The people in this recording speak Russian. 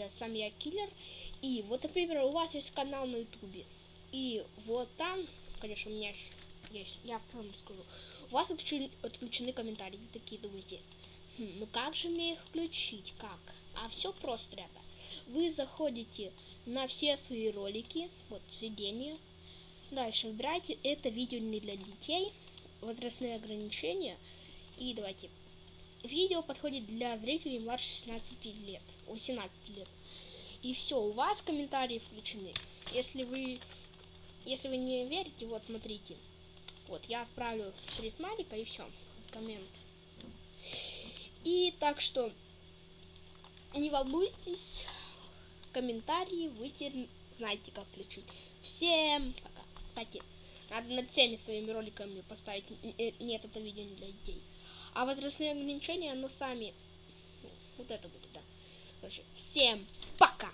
называется «Сам я киллер». И вот, например, у вас есть канал на ютубе. И вот там, конечно, у меня есть, я вам скажу, у вас отключены, отключены комментарии. такие думаете, хм, ну как же мне их включить, как? А все просто, ребята. Вы заходите на все свои ролики, вот сведения. Дальше выбирайте это видео не для детей, возрастные ограничения. И давайте. Видео подходит для зрителей младше 16 лет, 18 лет. И все, у вас комментарии включены. Если вы, если вы не верите, вот смотрите. Вот, я отправлю три смайлика и все. Коммент. И так что не волнуйтесь, комментарии вы теперь знаете, как включить. Всем пока. Кстати, надо над всеми своими роликами поставить. Э, нет, это видео не для детей. А возрастные ограничения, ну сами. Вот это будет, да. Короче, всем пока.